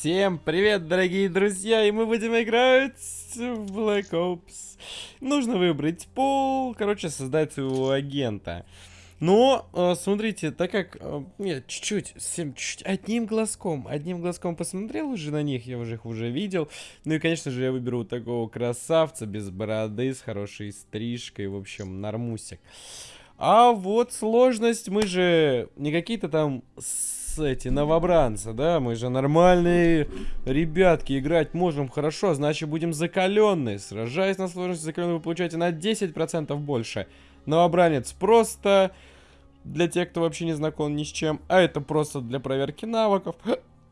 Всем привет, дорогие друзья, и мы будем играть в Black Ops. Нужно выбрать пол, короче, создать своего агента. Но, э, смотрите, так как э, я чуть-чуть, чуть-чуть, одним глазком, одним глазком посмотрел уже на них, я уже их уже видел. Ну и, конечно же, я выберу такого красавца, без бороды, с хорошей стрижкой, в общем, нормусик. А вот сложность, мы же не какие-то там эти новобранцы, да? Мы же нормальные ребятки, играть можем хорошо, значит будем закаленные. Сражаясь на сложности закаленные, вы получаете на 10% больше. Новобранец просто для тех, кто вообще не знаком ни с чем, а это просто для проверки навыков.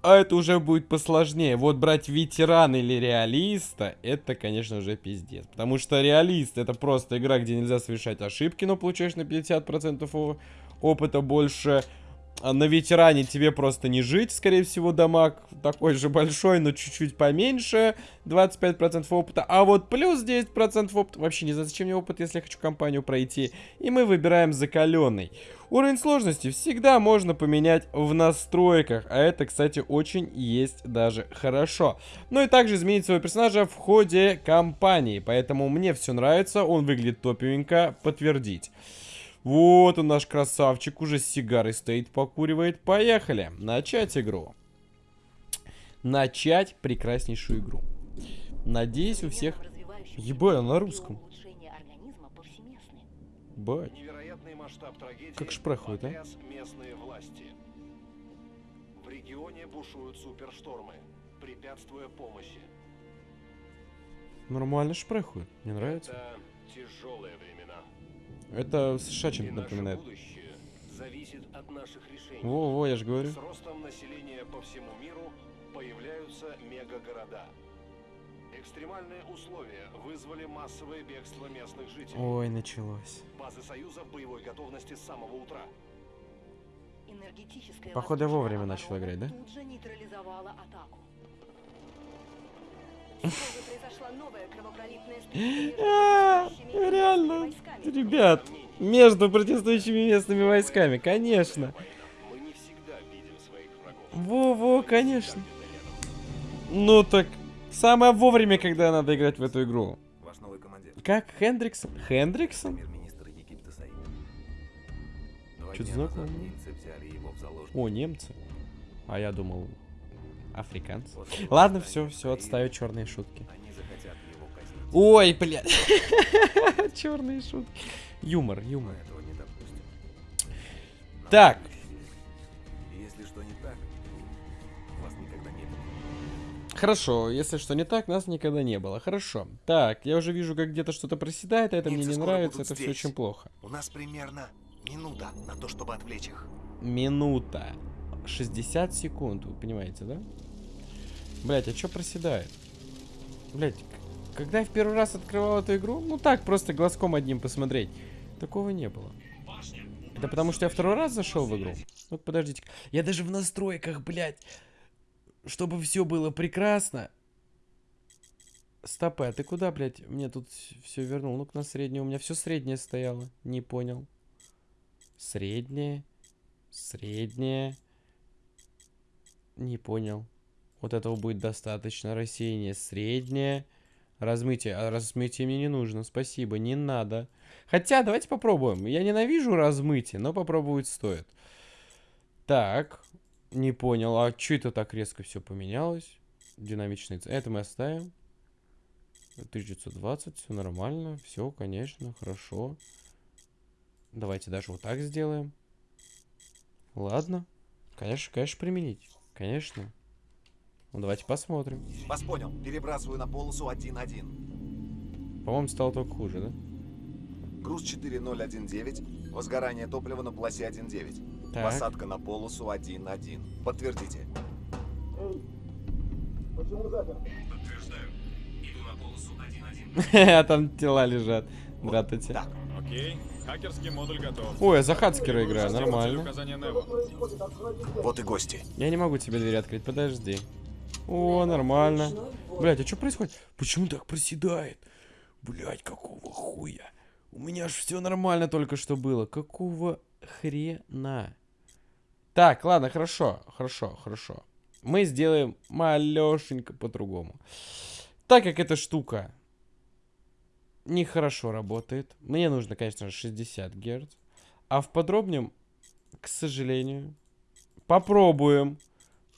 А это уже будет посложнее. Вот брать ветерана или реалиста, это, конечно, уже пиздец. Потому что реалист это просто игра, где нельзя совершать ошибки, но получаешь на 50% опыта больше. А на ветеране тебе просто не жить, скорее всего, дамаг такой же большой, но чуть-чуть поменьше, 25% опыта, а вот плюс 10% опыта, вообще не знаю, зачем мне опыт, если я хочу компанию пройти, и мы выбираем закаленный. Уровень сложности всегда можно поменять в настройках, а это, кстати, очень есть даже хорошо. Ну и также изменить своего персонажа в ходе кампании, поэтому мне все нравится, он выглядит топевенько, подтвердить. Вот он наш красавчик, уже с сигарой стоит, покуривает. Поехали, начать игру. Начать прекраснейшую игру. Надеюсь, у всех... Ебать, на русском. Бать. Как ж проходит, а? Местные власти. В регионе бушуют суперштормы, препятствуя помощи. Нормально ж проходит, мне нравится. Это тяжелое время. Это США чем-то напоминает. Во-во, я же говорю. С ростом населения по всему миру появляются мегагорода. Экстремальные условия вызвали массовое бегство местных жителей. Ой, началось. Базы Союза в боевой готовности с самого утра. Походу, вовремя начал играть, да? Тут же нейтрализовала атаку. А, реально, ребят, между протестующими местными войсками, конечно. Во-во, конечно. Ну так, самое вовремя, когда надо играть в эту игру. Как Хендриксон? Хендриксон? Что-то знакомое. О, немцы. А я думал, Африканцы. Ладно, все, все, отставить черные шутки. Ой, блядь. черные шутки. Юмор, юмор. Так. Хорошо, если что не так, нас никогда не было. Хорошо. Так, я уже вижу, как где-то что-то проседает, а это Немцы мне не нравится, это здесь. все очень плохо. У нас примерно минута на то, чтобы отвлечь их. Минута. 60 секунд, вы понимаете, да? Блять, а что проседает? Блять, когда я в первый раз открывал эту игру, ну так, просто глазком одним посмотреть, такого не было. Это потому что я второй раз зашел в игру? Вот подождите. Я даже в настройках, блядь, чтобы все было прекрасно. Стопы, а ты куда, блядь? Мне тут все вернул. Ну-ка на среднее. У меня все среднее стояло. Не понял. Среднее. Среднее. Не понял. Вот этого будет достаточно. Рассеяние среднее. Размытие. А размытие мне не нужно. Спасибо, не надо. Хотя, давайте попробуем. Я ненавижу размытие, но попробовать стоит. Так. Не понял. А что это так резко все поменялось? Динамичный. Это мы оставим. 1920. Все нормально. Все, конечно. Хорошо. Давайте даже вот так сделаем. Ладно. Конечно, конечно, применить. Конечно. Ну, давайте посмотрим. Вас понял. Перебрасываю на полосу 1-1. По-моему, стало только хуже, да? Груз 4019. Возгорание топлива на полосе 1.9. Посадка на полосу 1.1. Подтвердите. Эй, почему запер? Подтверждаю. Иду на полосу 1.1. А там тела лежат. Здравствуйте. Так. Окей. Хакерский модуль готов. Ой, я за хацкера играю, нормально. Вот и гости. Я не могу тебе дверь открыть, подожди. О, нормально. Блять, а что происходит? Почему так проседает? Блять, какого хуя? У меня ж все нормально только что было. Какого хрена? Так, ладно, хорошо, хорошо, хорошо. мы сделаем малешенько по-другому. Так как эта штука нехорошо работает, мне нужно, конечно же, 60 Гц. А в подробнем, к сожалению, попробуем,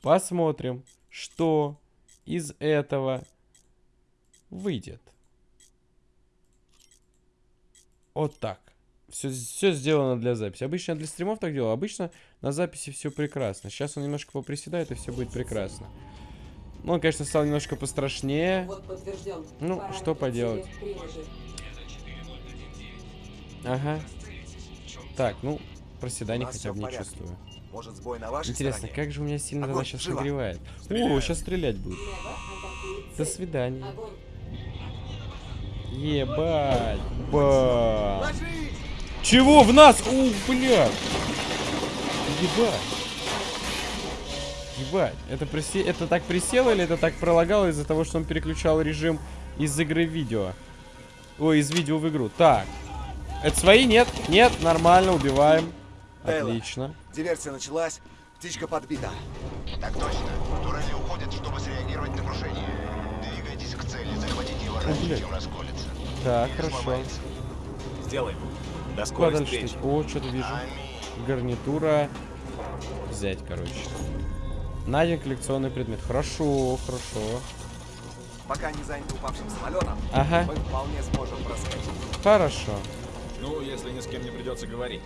посмотрим, что из этого выйдет. Вот так. Все, все сделано для записи. Обычно я для стримов так делал. Обычно на записи все прекрасно. Сейчас он немножко поприседает, и все будет прекрасно. Ну, он, конечно, стал немножко пострашнее. Вот. Ну, Параметры что поделать. Ага. Так, ну, нас хотя бы не чувствую. Может, сбой на вашей Интересно, стороне? как же у меня сильно Огонь, она сейчас живо. нагревает. О, Стреляю. сейчас стрелять будет. До свидания. Огонь. Ебать. Ложись! Чего в нас? Ух, блядь. Ебать. Ебать. Это, присе... это так присело или это так пролагало из-за того, что он переключал режим из игры в видео? Ой, из видео в игру. Так. Это свои? Нет? Нет, нормально, убиваем. Отлично. Диверсия началась, птичка подбита. Так точно. Турели уходят, чтобы среагировать на крушение. Двигайтесь к цели, захватите его раньше, чем расколется. Так, Или хорошо. сломается. Сделаем. До Куда скорой дальше? встречи. идти? О, что-то вижу. Аминь. Гарнитура. Взять, короче. Найден коллекционный предмет. Хорошо, хорошо. Пока не заняты упавшим самолетом, Ага, мы вполне сможем проскочить. хорошо. Ну, если ни с кем не придется говорить.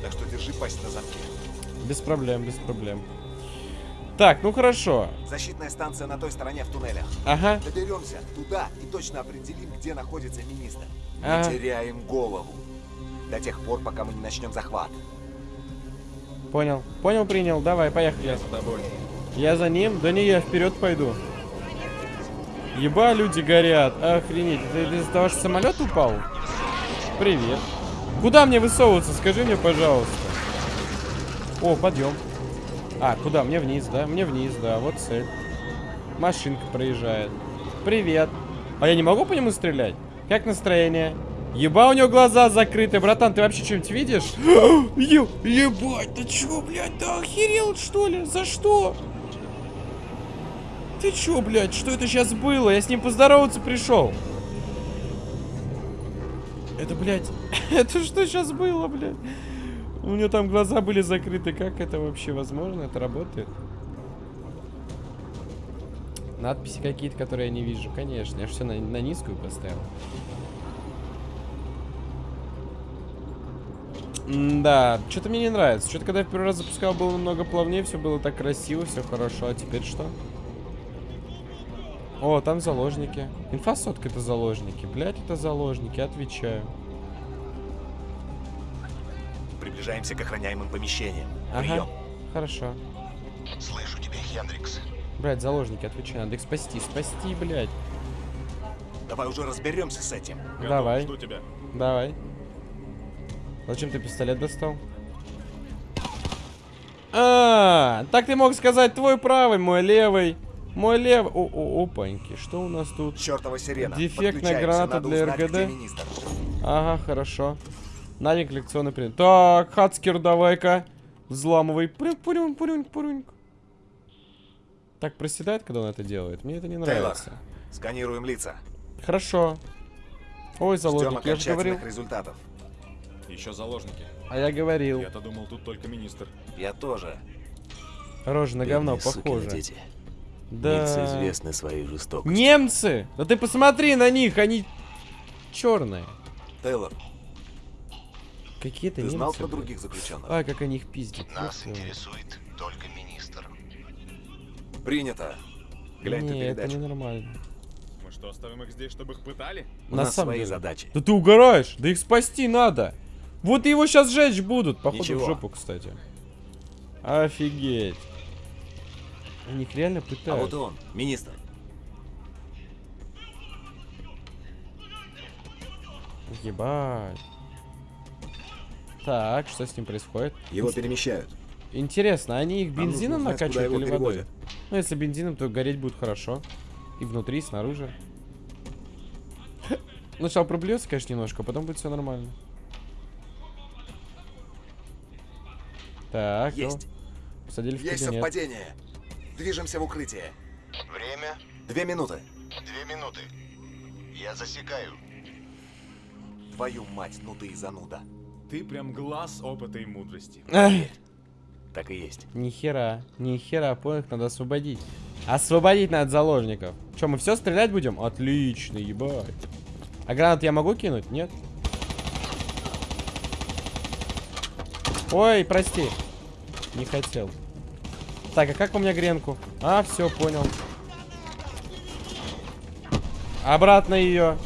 Так что держи пасть на замке. Без проблем, без проблем. Так, ну хорошо. Защитная станция на той стороне в туннелях. Ага, Доберемся туда и точно определим, где находится министр. Не Ага. теряем голову. До тех пор, пока мы не начнем захват. понял. Понял, принял. Давай, поехали. Я за тобой. Я за ним? Да не, я вперед пойду. Еба, люди горят. Охренеть. Это из-за того, что самолет упал? Привет. Куда мне высовываться? Скажи мне, пожалуйста. О, подъем. А, куда? Мне вниз, да? Мне вниз, да. Вот цель. Машинка проезжает. Привет. А я не могу по нему стрелять? Как настроение? Еба, у него глаза закрыты. Братан, ты вообще что-нибудь видишь? Е- ебать, ты чё, блядь, да охерел, что ли? За что? Ты чё, блядь, что это сейчас было? Я с ним поздороваться пришел. Это, блядь, это что сейчас было, блядь? У него там глаза были закрыты. Как это вообще возможно? Это работает? Надписи какие-то, которые я не вижу. Конечно, я же все на, на низкую поставил. Да, что-то мне не нравится. Что-то когда я в первый раз запускал, было намного плавнее, все было так красиво, все хорошо. А теперь что? О, там заложники. Инфосотка это заложники. Блять, это заложники, отвечаю. Приближаемся к охраняемым помещениям. Ага, Прием. хорошо. Слышу тебя, Хендрикс. Блять, заложники, отвечаю. Надо их спасти, спасти, блять. Давай уже разберемся с этим. Готов, Давай. Жду тебя. Давай. Зачем ты пистолет достал? А, так ты мог сказать твой правый, мой левый. Мой левый. О, о, опаньки, что у нас тут? Чертова сирена. Дефектная граната для РГД. Ага, хорошо. Надень коллекционный предмет. Так, Хацкер, давай-ка. Взламывай. Пурюнь, пурюнь, пурюнь, пурюнь. Так проседает, когда он это делает? Мне это не Тейлор, нравится. сканируем лица. Хорошо. Ой, Ждем заложник, я же говорил. результатов. Еще заложники. А я говорил. Я-то думал, тут только министр. Я тоже. Рожа на говно похоже. дети. Да. Немцы известны своей жестокостью. Немцы! Да ты посмотри на них, они черные. Тейлор, Какие-то ты немцы. знал про других заключенных? Ай, как они их пиздят. Нас интересует только министр. Принято. Глянь Не, это передачу. ненормально. Мы что, оставим их здесь, чтобы их пытали? У На нас самом свои деле. задачи. Да ты угораешь, да их спасти надо. Вот его сейчас сжечь будут, походу Ничего. в жопу, кстати. Офигеть. Они их реально А пытают. вот и он, министр. Ебать. Так, что с ним происходит? Его перемещают. Интересно, они их бензином узнать, накачивают или водой? Ну, если бензином, то гореть будет хорошо. И внутри, и снаружи. Сначала проблюется, конечно, немножко, а потом будет все нормально. Так, ну, Есть. посадили в Есть совпадение. Движемся в укрытие. Время Две минуты. две минуты. Я засекаю. Твою мать, ну ты и зануда. Ты прям глаз опыта и мудрости. Так и есть. Нихера, нихера, понял, надо освободить. Освободить надо заложников. Че, мы все стрелять будем? Отлично, ебать. А гранат я могу кинуть? Нет? Ой, прости. Не хотел. Так, а как у меня гренку? А, все, понял. Обратно ее.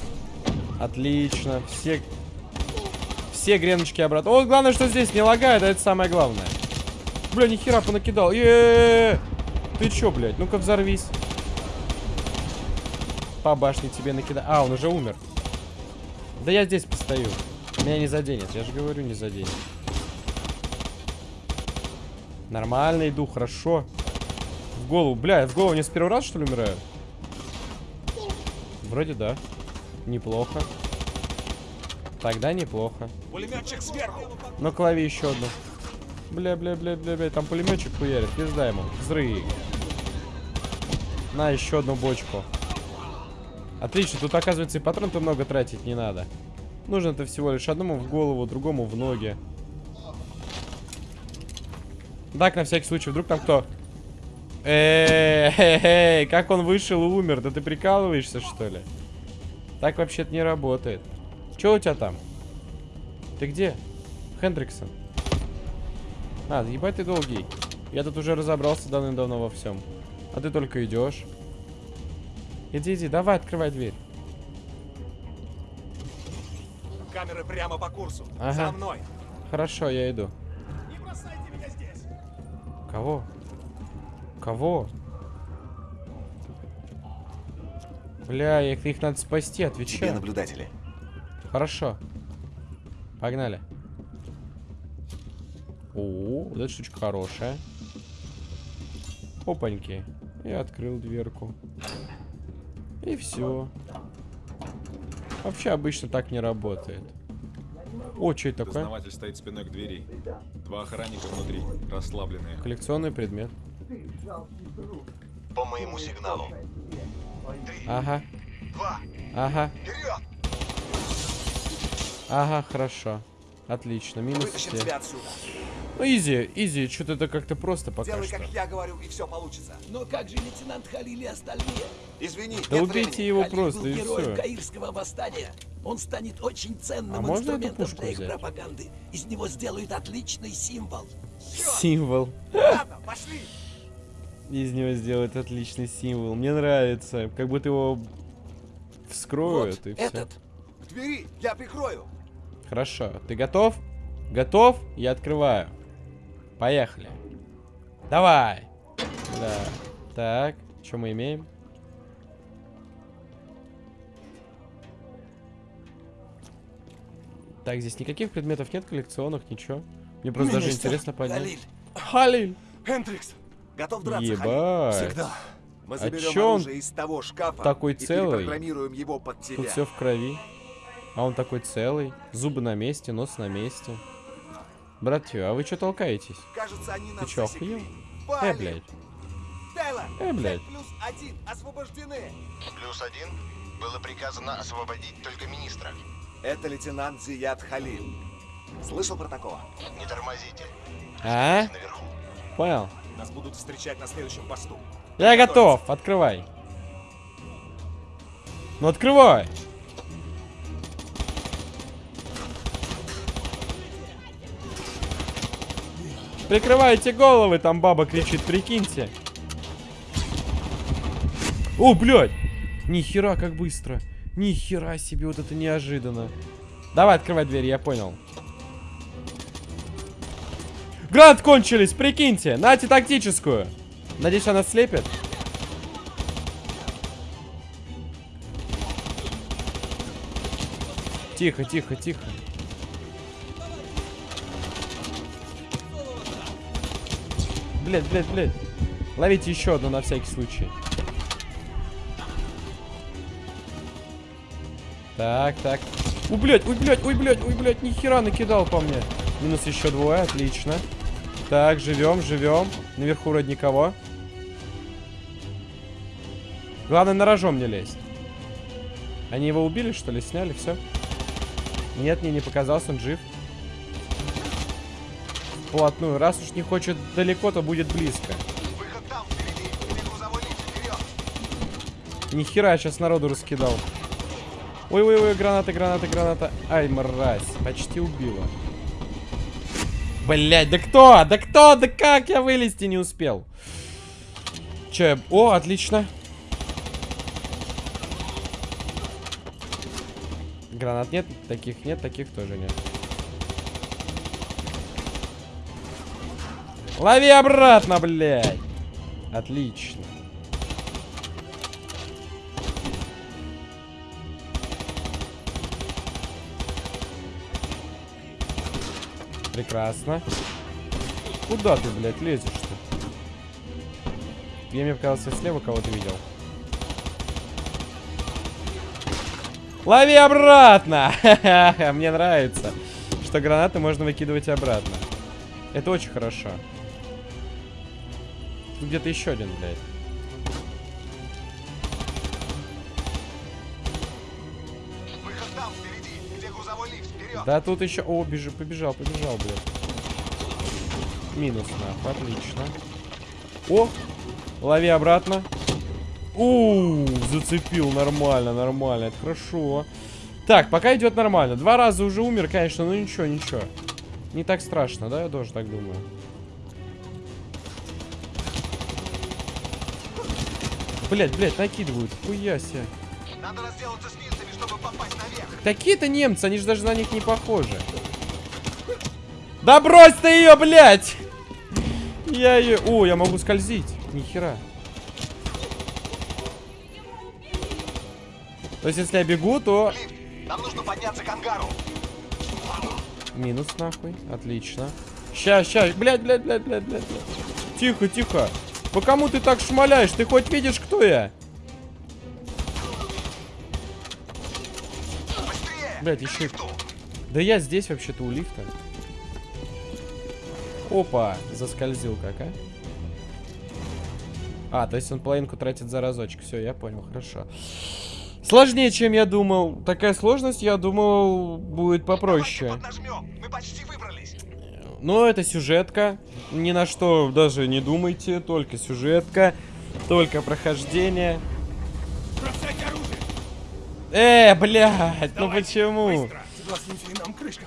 Отлично. Все... Все греночки обратно. О, главное, что здесь не лагает, а это самое главное. Бля, нихера понакидал. Е -е -е. Ты чё, блядь? Ну-ка взорвись. По башне тебе накида... А, он уже умер. Да я здесь постою. Меня не заденет. Я же говорю, не заденет. Нормально иду, хорошо. В голову. Бля, я в голову не с первого раза, что ли, умираю? Вроде да. Неплохо. Тогда неплохо. Пулеметчик сверху. Но клави еще одну. Бля, бля, бля, бля, бля, там пулеметчик хуярит, пизда ему. Взрыв. На, еще одну бочку. Отлично, тут оказывается и патрон-то много тратить не надо. Нужно-то всего лишь одному в голову, другому в ноги. Так, на всякий случай, вдруг там кто... Эй, как он вышел и умер? Да ты прикалываешься, что ли? Так вообще-то не работает. Че у тебя там? Ты где? Хендриксон. А, ебать ты долгий. Я тут уже разобрался давным-давно во всем. А ты только идешь. Иди, иди, давай, открывай дверь. Камеры прямо по курсу. Ага. За мной. Хорошо, я иду. Не бросайте меня здесь. Кого? Кого? Бля, их, их надо спасти, Тебе отвечаю. наблюдатели. Хорошо. Погнали. О, вот эта штучка хорошая. Опаньки. Я открыл дверку. И все. Вообще обычно так не работает. О, что это такое? Дознаватель стоит спиной к двери. Два охранника внутри, расслабленные. Коллекционный предмет. По моему сигналу. Ага, Два. ага, Вперед! Ага, хорошо. Отлично, минус Вытащим все. тебя отсюда. Ну, изи, изи, что-то это как-то просто пока Делай, что. как я говорю, и все получится. Но как же лейтенант Халили и остальные? Извини, Да нет убейте времени. его Халиль просто, был и все. Каирского восстания. Он станет очень ценным А можно эту инструментом пушку для их взять? пропаганды. Из него сделают отличный символ. Символ. Ладно, пошли. Из него сделают отличный символ. Мне нравится. Как будто его вскроют вот и все. этот. К двери, я прикрою. Хорошо. Ты готов? Готов? Я открываю. Поехали. Давай. Да. Так, что мы имеем? Так, здесь никаких предметов нет коллекционных, ничего. Мне просто даже Министр интересно понять. Халиль. Халиль! Хендрикс, готов драться, Халиль? Ебать. Всегда. Мы А заберем он из того шкафа такой и целый? перепрограммируем его под тебя. Тут все в крови. А он такой целый. Зубы на месте, нос на месте. Братья, а вы что толкаетесь? Кажется, они нас чё, охуел? Э, блядь. Тейлор, Э, блядь. плюс один освобождены. Плюс один. Было приказано освободить только министра. Это лейтенант Зият Халил. Слышал про такого? Не тормозите. А? Наверху. Понял. Нас будут встречать на следующем посту. Я готов. Открывай. Ну открывай. Прикрывайте головы, там баба кричит, прикиньте. О, блядь! Нихера, как быстро. Нихера себе, вот это неожиданно. Давай, открывай дверь, я понял. Грант кончились, прикиньте. Нате тактическую. Надеюсь, она слепит. Тихо, тихо, тихо. Блять, блять, блять. Ловите еще одну на всякий случай. Так, так. Ой, блядь, ой, блядь, ой, блядь, ой, блядь, нихера накидал по мне. Минус еще двое, отлично. Так, живем, живем. Наверху вроде никого. Главное, на рожом не лезть. Они его убили, что ли? Сняли, все? Нет, мне не показался, он жив. Вплотную. Раз уж не хочет далеко, то будет близко. Там, впереди. Сейчас народу раскидал. Ой-ой-ой, гранаты, гранаты, граната. Ай, мразь, почти убила. Блять, да кто? Да кто? Да как я вылезти не успел? Че, я- о, отлично. Гранат нет, таких нет, таких тоже нет. Лови обратно, блядь. Отлично. Прекрасно. Куда ты, блядь, лезешь-то? Я мне показалось, я слева кого-то видел. Лови обратно! Мне нравится, что гранаты можно выкидывать обратно. Это очень хорошо. Тут где-то еще один, блядь. Выход там, впереди. Где грузовой лифт, вперед. Да тут еще... О, бежи, побежал, побежал, блядь. Минус, нахуй, отлично. О, лови обратно. У, зацепил, нормально, нормально, это хорошо. Так, пока идет нормально. Два раза уже умер, конечно, но ничего, ничего. Не так страшно, да? Я тоже так думаю. Блять, блять, накидывают. Хуя себе. Надо разделаться с немцами, чтобы попасть наверх. Какие-то немцы, они же даже на них не похожи. Да брось ты ее, блядь! Я ее... О, я могу скользить. Нихера. То есть, если я бегу, то... Нам нужно подняться к ангару. Минус нахуй. Отлично. Ща, ща. Блядь, блядь, блядь, блядь. блядь. Тихо, тихо. По кому ты так шмаляешь? Ты хоть видишь, кто я? К еще... Да я здесь вообще-то у лифта. Опа, заскользил как, а? А, то есть он половинку тратит за разочек. Все, я понял, хорошо. Сложнее, чем я думал. Такая сложность, я думал, будет попроще. Мы почти выбрались. Но это сюжетка. Ни на что даже не думайте. Только сюжетка. Только прохождение. Э, блядь, ну почему? Согласимся, и нам крышка.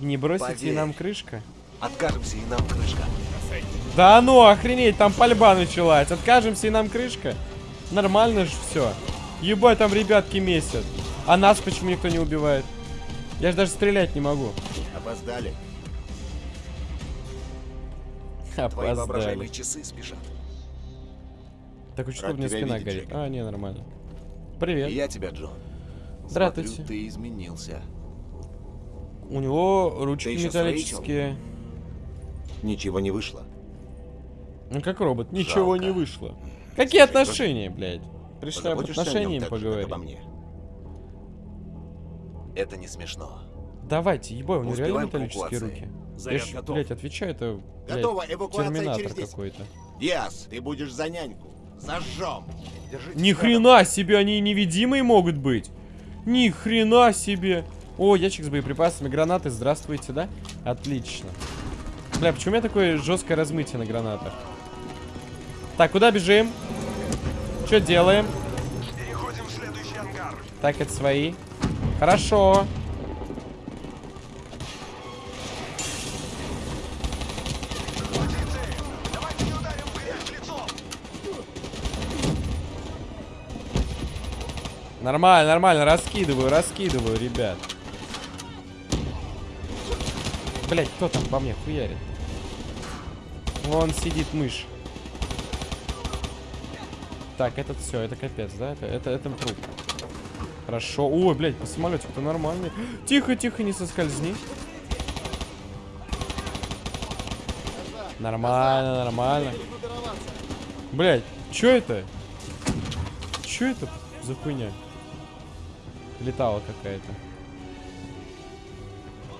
Не бросите Поверь. нам крышка? Откажемся, и нам крышка. Да ну, охренеть, там пальба началась. Откажемся и нам крышка? Нормально же все. Ебать, там ребятки месят. А нас почему никто не убивает? Я же даже стрелять не могу. Опоздали. Твои воображаемые часы спешат. Так, что у меня спина видеть, горит? Джек. А, не, нормально. И Привет. я тебя, Джо. Здравствуйте. Смотрю, ты изменился. У него ручки металлические. Ничего не вышло. Ну как робот, ничего Жалко. не вышло. Какие Слушай, отношения, блядь? Пришли об Позаботишься о нем отношениях так же, как поговорить. обо мне. Это не смешно. Давайте, ебой, у него реально металлические руки. Заряд Я ж, готов. блядь, отвечаю, это, блядь, Готово, эвакуация терминатор через 10. какой-то. Диас, ты будешь за няньку. Зажжем. Ни хрена себе, они невидимые могут быть. Ни хрена себе. О, ящик с боеприпасами, гранаты, здравствуйте, да? Отлично. Бля, почему у меня такое жесткое размытие на гранатах? Так, куда бежим? Что делаем? Переходим в следующий ангар. Так, это свои. Хорошо. Нормально, нормально, раскидываю, раскидываю, ребят. Блять, кто там по мне хуярит? Вон сидит мышь. Так, этот все, это капец, да? Это, это, это труп. Хорошо. Ой, блядь, по самолетику-то нормальный. Тихо, тихо, не соскользни. Нормально, нормально. Блядь, чё это? Чё это за хуйня? Летала какая-то.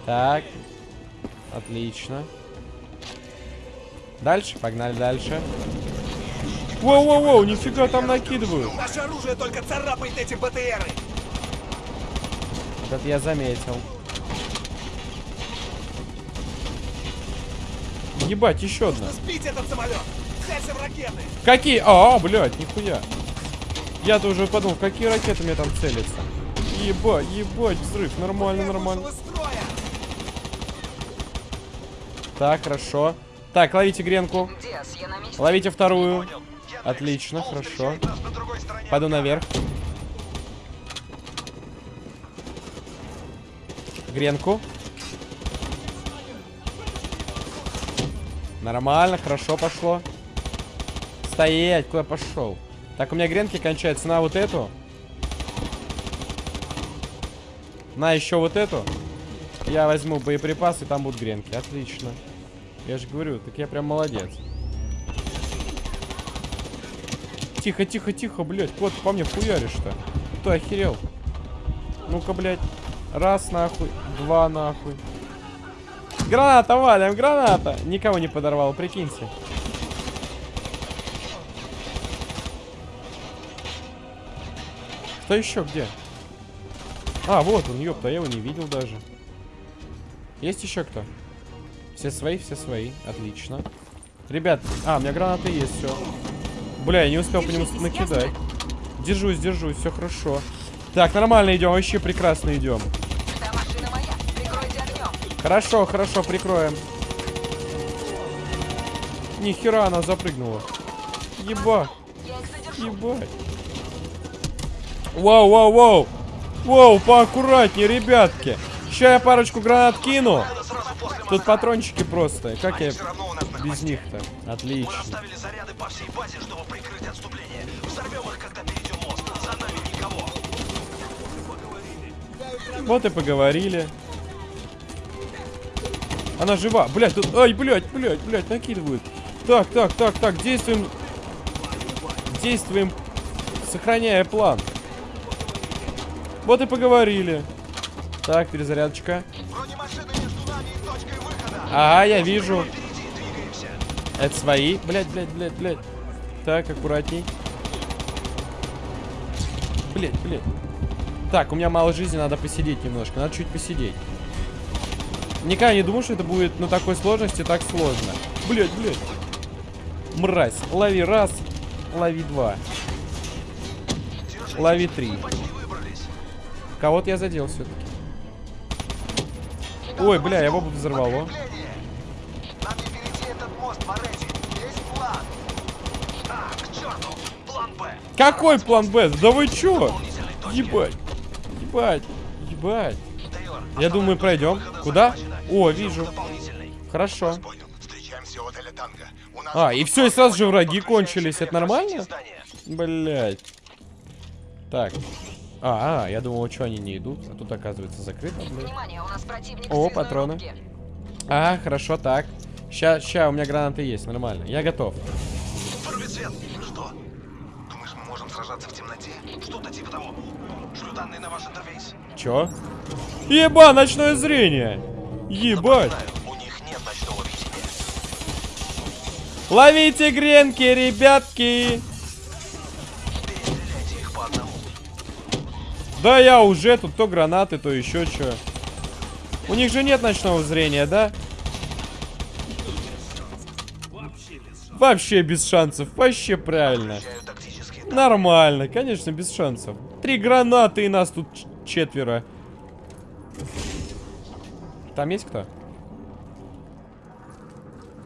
Так. Отлично. Дальше, погнали дальше. Воу-воу-воу, нифига там накидывают. Наше оружие только царапает эти БТРы. Вот это я заметил. Ебать, еще одна. Сбить этот самолет. Целься в ракеты. Какие? А, блядь, нихуя. Я-то уже подумал, какие ракеты мне там целятся. Ебать, ебать, взрыв. Нормально, нормально. Так, хорошо. Так, ловите гренку. Ловите вторую. Отлично, хорошо. Пойду наверх. Гренку. Нормально, хорошо пошло. Стоять, куда пошел? Так, у меня гренки кончаются на вот эту. На еще вот эту. Я возьму боеприпасы, там будут гренки. Отлично. Я же говорю, так я прям молодец. Тихо, тихо, тихо, блядь. Кот, по мне хуяришь-то. Ты охерел? Ну-ка, блядь. Раз, нахуй. Два, нахуй. Граната, валим, граната. Никого не подорвал, прикиньте. Кто еще где? А, вот он, ёпта, я его не видел даже. Есть еще кто? Все свои, все свои. Отлично. Ребят, а, у меня гранаты есть, все. Бля, я не успел по нему накидать. Держусь, держусь, все хорошо. Так, нормально идем, вообще прекрасно идем. Хорошо, хорошо, прикроем. Нихера она запрыгнула. Еба, ебать. Вау, вау, вау. Вау, поаккуратнее, ребятки. Сейчас я парочку гранат кину. Тут патрончики просто. Как я без них-то? Отлично. базе. Вот и поговорили. Она жива. Блять, тут... Ай, блять, блять, блять, накидывают. Так, так, так, так, действуем. Действуем, сохраняя план. Вот и поговорили. Так, перезарядочка. Ага, я вижу. Это свои. Блять, блять, блять, блять. Так, аккуратней. Блять, блять. Так, у меня мало жизни, надо посидеть немножко. Надо чуть посидеть. Никогда не думал, что это будет на такой сложности так сложно. Блять, блять. Мразь. Лови раз, лови два. Лови три. Кого-то я задел все-таки. Ой, бля, его бы взорвало. Какой план Б? Да вы чё? Ебать. Ебать. Ебать. Я думаю, пройдем. Куда? О, вижу. Хорошо. А, и все, и сразу же враги кончились. Это нормально? Блять. Так. А, а, я думал, что они не идут. А тут, оказывается, закрыто. Внимание, у нас противник О, патроны. рубке. А, хорошо, так. Ща, ща, у меня гранаты есть, нормально. Я готов. Что? Думаешь, мы можем сражаться в темноте? Что-то типа того. Шлю данные на ваш интерфейс. Чё? Еба, ночное зрение! Ебать! Знаю, у них нет ночного видения. Ловите гренки, ребятки! Да я уже, тут то гранаты, то еще что. У них же нет ночного зрения, да? Вообще без шансов, вообще правильно. Нормально, конечно, без шансов. Три гранаты и нас тут четверо. Там есть кто?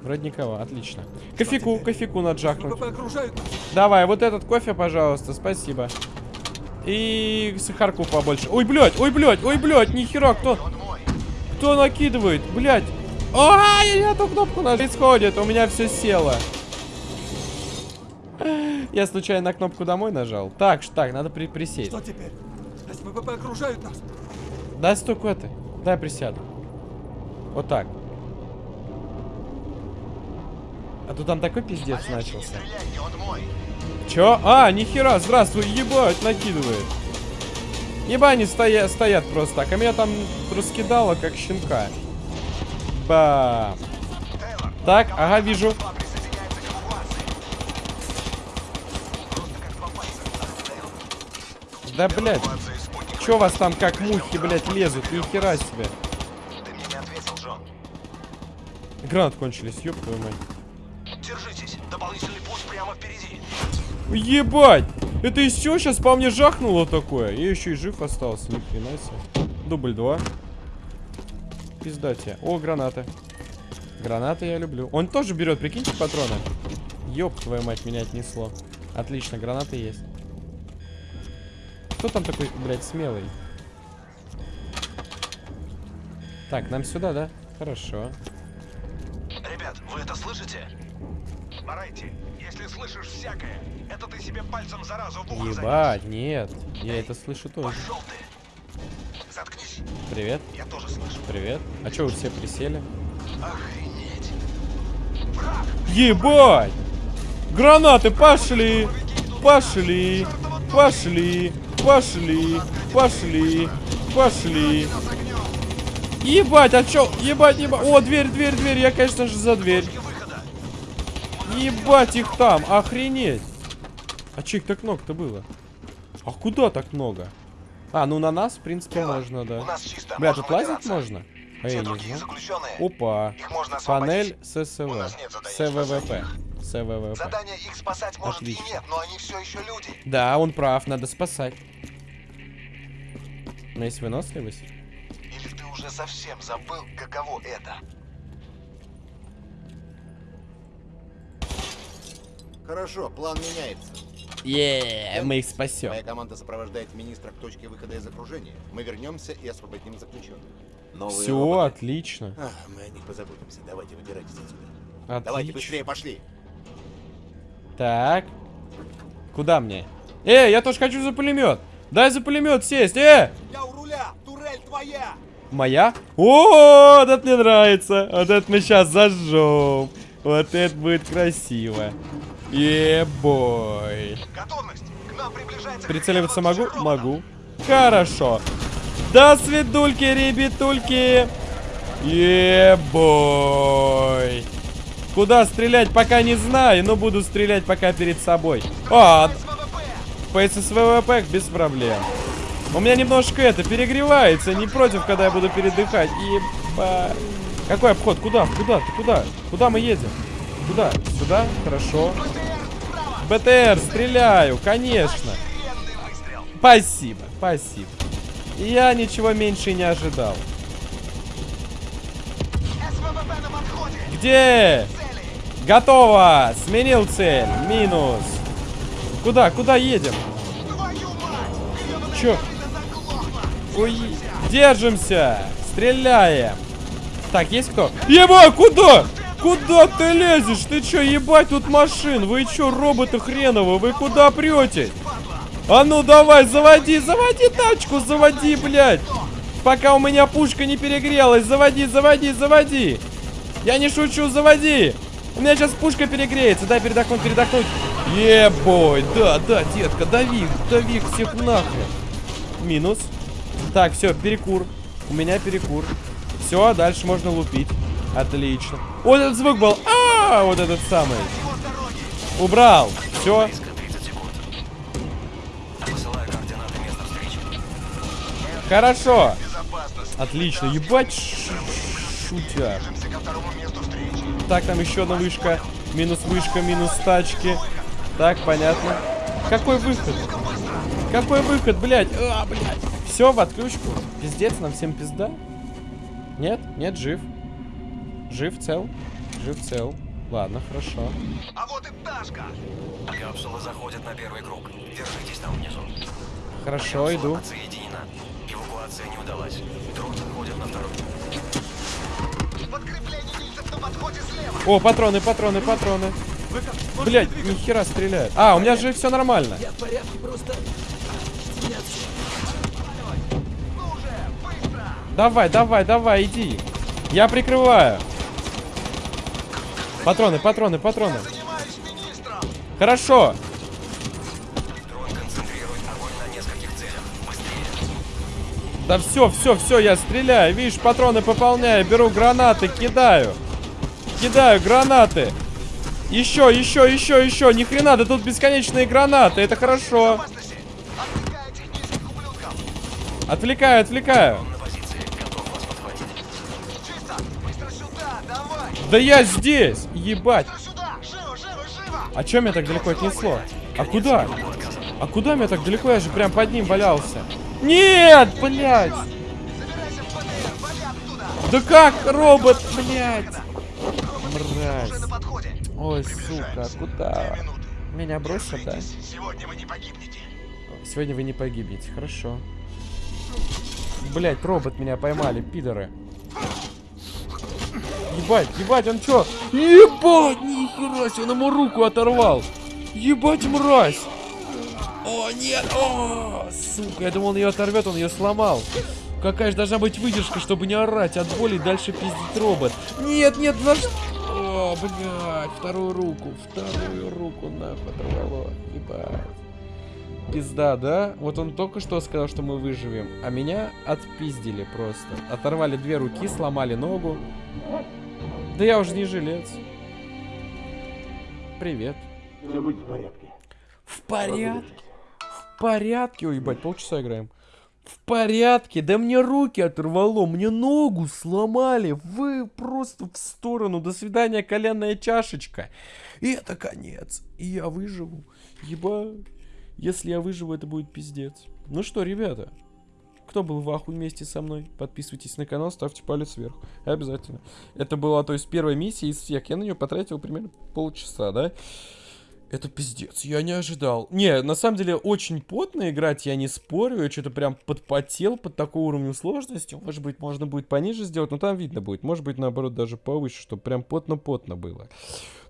Вроде никого, отлично. Кофейку, кофейку надо жахнуть. ВП окружают нас. Давай, вот этот кофе, пожалуйста, спасибо. И сахарку побольше. Ой, блядь, ой, блядь, ой, блядь, нихера, кто, кто накидывает, блядь. А, я не эту кнопку нажал. Происходит, у меня все село. Я случайно на кнопку домой нажал. Так, так, надо при присесть. Что теперь? СВП окружают нас. Дай столько ты. Дай присяду. Вот так. А то там такой пиздец Олег, не начался. стреляйте, он мой. Чё? А, нихера, здравствуй, ебать, накидывает. Ебани стоя стоят просто так, а меня там раскидало, как щенка. Ба. Так, ага, вижу. Да, блядь. Чё вас там как мухи, блядь, лезут? Ни хера себе. Гранат кончились, ёб твою мать. Ебать! Это из чего сейчас по мне жахнуло такое? Я еще и жив остался, ни хрена себе. Дубль 2. Пизда тебе. О, гранаты. Гранаты я люблю. Он тоже берет, прикиньте, патроны. Ёб твою мать, меня отнесло. Отлично, гранаты есть. Кто там такой, блядь, смелый? Так, нам сюда, да? Хорошо. Ребят, вы это слышите? Барайти, если слышишь всякое, это ты себе пальцем заразу в ухо Ебать, нет. Я это слышу тоже. Пошел ты. Заткнись. Привет, Я тоже слышу. привет. А чё вы все присели? Охренеть. Ебать! Гранаты пошли! Пошли! Пошли! Пошли! Пошли! Пошли! Ебать, а чё? Ебать, ебать. О, дверь, дверь, дверь. Я, конечно же, за дверь. Ебать их там. Охренеть. А чё их так много-то было? А куда так много? А, ну на нас, в принципе, можно, У да. нас чисто. Бля, тут лазить можно? А я не заключенные. Опа. Можно. Панель У ССВ. нас СВВП. СВВП. Задание их спасать может Отлично. и нет, но они все еще люди. Да, он прав, надо спасать. Но есть выносливость. Или ты уже совсем забыл, каково это? Хорошо, план меняется. Е, мы их спасем. Моя команда сопровождает министра к точке выхода из окружения. Мы вернемся и освободим заключенных. Новые Все, роботы. отлично. Ах, мы о них позаботимся. Давайте, выбирайтесь отсюда. Давайте Отлично. быстрее, пошли. Так. Куда мне? Э, я тоже хочу за пулемет. Дай за пулемет сесть. Э! Я у руля! Турель твоя! Моя? О, вот это мне нравится. Вот это мы сейчас зажжем. Вот это будет красиво. Ебой. Готовность! К нам приближается... Прицеливаться могу? Могу. Хорошо. До свидульки, ребятульки. Ебой. Куда стрелять, пока не знаю, но буду стрелять пока перед собой. А, по ССВВП без проблем. У меня немножко это перегревается, не против, когда я буду передыхать. Еба. Какой обход? Куда? Куда? Ты куда? Куда мы едем? Куда? Сюда? Хорошо. БТР, стреляю, конечно. Спасибо, спасибо. Я ничего меньше не ожидал. Где? Готово! Сменил цель. Минус. Куда? Куда едем? Чё? Ой, держимся! Стреляем! Так, есть кто? Еба, куда? Куда ты лезешь? Ты чё, ебать, тут машин? Вы чё, роботы хреновы? Вы куда претесь? А ну давай, заводи, заводи тачку, заводи, блядь! Пока у меня пушка не перегрелась, заводи, заводи, заводи! Я не шучу, заводи! У меня сейчас пушка перегреется, дай передохнуть, передохнуть. Ебой, да, да, детка, дави, дави всех нахрен. Минус. Так, все, перекур. У меня перекур. Все, дальше можно лупить. Отлично. Вот этот звук был. А, вот этот самый. Убрал. Все. Хорошо. Отлично. Ебать шутя. Так, там еще одна вышка. Минус вышка, минус тачки. Так, понятно. Какой выход? Какой выход, блядь? А, блядь. Все, в отключку. Пиздец, нам всем пизда. Нет? Нет, жив. Жив, цел. Жив, цел. Ладно, хорошо. А вот и Дашка! Капсула заходит на первый круг. Держитесь там внизу. Хорошо, иду. Отсоединена. Эвакуация не удалась. Дрон заходит на второй. Подкрепление видится на подходе слева! О, патроны, патроны, патроны. Блядь, нихера стреляет. А, у меня же все нормально. Давай, давай, давай, иди. Я прикрываю. Патроны, патроны, патроны. Хорошо. Да все, все, все, я стреляю. Видишь, патроны пополняю, беру гранаты, кидаю. Кидаю гранаты. Еще, еще, еще, еще. Ни хрена, да тут бесконечные гранаты. Это хорошо. Отвлекаю, отвлекаю. Да я здесь! Ебать! А чё меня так далеко отнесло? А куда? А куда меня так далеко? Я же прям под ним валялся. Нет, блядь! Да как, робот, блядь! Мразь. Ой, сука, куда? Две минуты. Меня бросят, да? Сегодня вы не погибнете. Сегодня вы не погибнете, хорошо. Блять, робот меня поймали, пидоры. Ебать, ебать, он чё? Ебать, нихера себе, он ему руку оторвал. Ебать, мразь. О, нет, о, сука, я думал, он ее оторвет, он ее сломал. Какая же должна быть выдержка, чтобы не орать от боли и дальше пиздить робот. Нет, нет, что? О, блядь, вторую руку, вторую руку нахуй оторвало. Ебать. Пизда, да? Вот он только что сказал, что мы выживем, а меня отпиздили просто. Оторвали две руки, сломали ногу. Да я уже не жилец. Привет. В порядке. В порядке. Ой, ебать, полчаса играем. В порядке. Да мне руки оторвало, мне ногу сломали. Вы просто в сторону. До свидания, коленная чашечка. И это конец. И я выживу. Ебать. Если я выживу, это будет пиздец. Ну что, ребята, кто был в ахуе вместе со мной, подписывайтесь на канал, ставьте палец вверх. Обязательно. Это была, то есть, первая миссия из всех. Я на нее потратил примерно полчаса, да? Это пиздец, я не ожидал. Не, на самом деле, очень потно играть, я не спорю. Я что-то прям подпотел под такой уровнем сложности. Может быть, можно будет пониже сделать, но там видно будет. Может быть, наоборот, даже повыше, чтобы прям потно-потно было.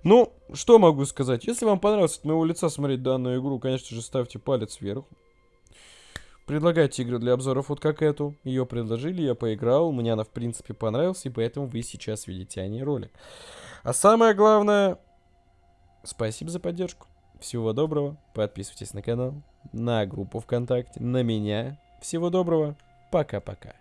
Ну, что могу сказать? Если вам понравилось от моего лица смотреть данную игру, конечно же, ставьте палец вверх. Предлагайте игры для обзоров вот как эту. Ее предложили, я поиграл, мне она в принципе понравилась, и поэтому вы сейчас видите о ней ролик. А самое главное, спасибо за поддержку. Всего доброго, подписывайтесь на канал, на группу ВКонтакте, на меня. Всего доброго, пока-пока.